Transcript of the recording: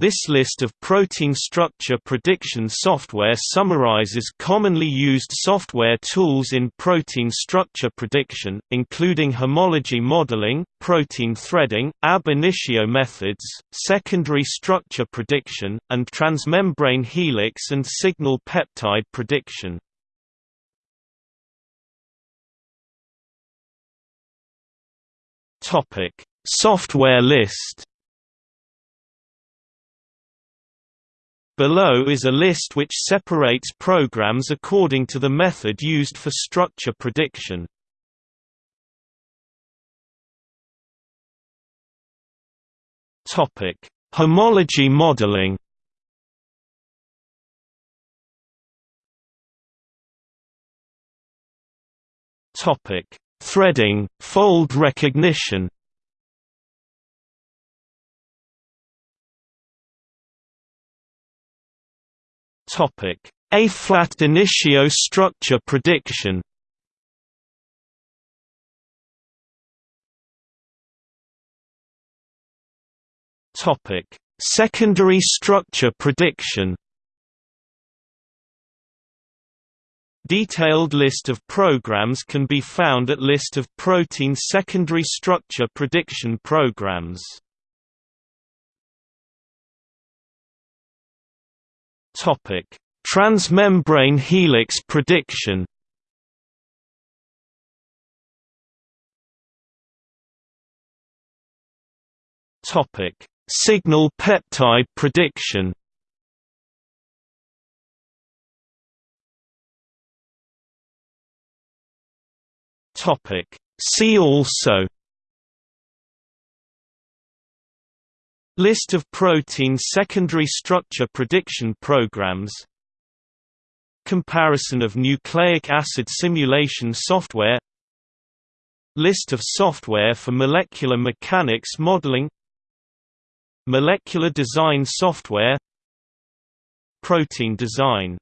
This list of protein structure prediction software summarizes commonly used software tools in protein structure prediction, including homology modeling, protein threading, ab initio methods, secondary structure prediction, and transmembrane helix and signal peptide prediction. Software list Below is a list which separates programs according to the method used for structure prediction. Topic: Homology modeling. Topic: Threading, fold recognition. A-flat initio structure prediction. Secondary structure prediction. Detailed list of programs can be found at List of protein secondary structure prediction programs. Topic: Transmembrane helix prediction. Topic: Signal peptide prediction. Topic: See also List of protein secondary structure prediction programs. Comparison of nucleic acid simulation software. List of software for molecular mechanics modeling. Molecular design software. Protein design